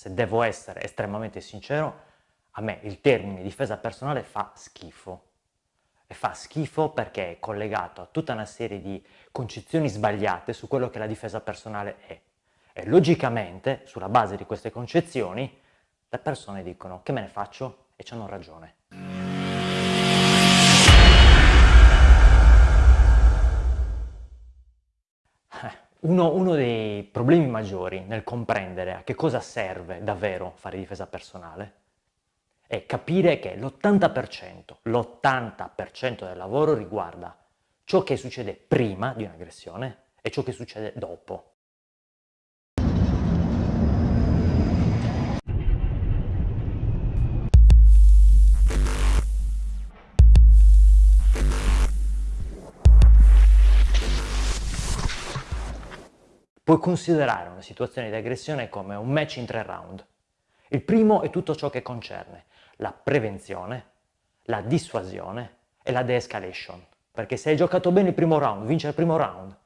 se devo essere estremamente sincero, a me il termine difesa personale fa schifo. E fa schifo perché è collegato a tutta una serie di concezioni sbagliate su quello che la difesa personale è. E logicamente, sulla base di queste concezioni, le persone dicono che me ne faccio e hanno ragione. Uno, uno, dei problemi maggiori nel comprendere a che cosa serve davvero fare difesa personale è capire che l'80%, l'80% del lavoro riguarda ciò che succede prima di un'aggressione e ciò che succede dopo. Puoi considerare una situazione di aggressione come un match in tre round. Il primo è tutto ciò che concerne la prevenzione, la dissuasione e la de-escalation. Perché se hai giocato bene il primo round, vince il primo round.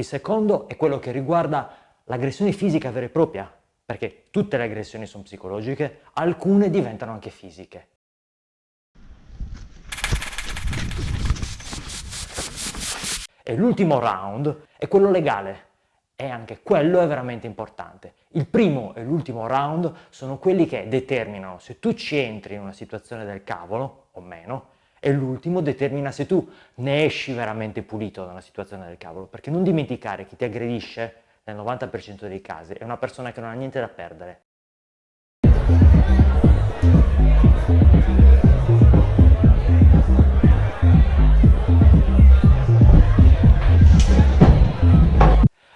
Il secondo è quello che riguarda l'aggressione fisica vera e propria, perché tutte le aggressioni sono psicologiche, alcune diventano anche fisiche. E l'ultimo round è quello legale, e anche quello è veramente importante. Il primo e l'ultimo round sono quelli che determinano se tu ci entri in una situazione del cavolo o meno, e l'ultimo determina se tu ne esci veramente pulito da una situazione del cavolo, perché non dimenticare chi ti aggredisce nel 90% dei casi è una persona che non ha niente da perdere.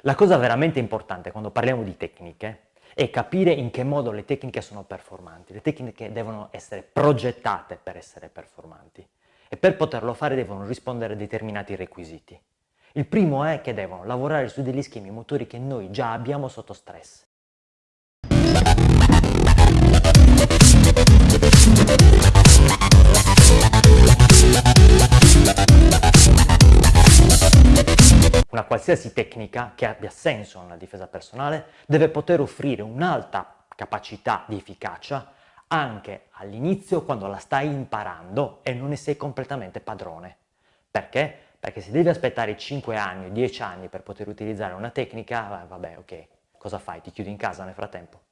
La cosa veramente importante quando parliamo di tecniche è capire in che modo le tecniche sono performanti. Le tecniche devono essere progettate per essere performanti e per poterlo fare devono rispondere a determinati requisiti. Il primo è che devono lavorare su degli schemi motori che noi già abbiamo sotto stress. Una qualsiasi tecnica che abbia senso nella difesa personale deve poter offrire un'alta capacità di efficacia anche all'inizio quando la stai imparando e non ne sei completamente padrone. Perché? Perché se devi aspettare 5 anni o 10 anni per poter utilizzare una tecnica, vabbè ok, cosa fai? Ti chiudi in casa nel frattempo?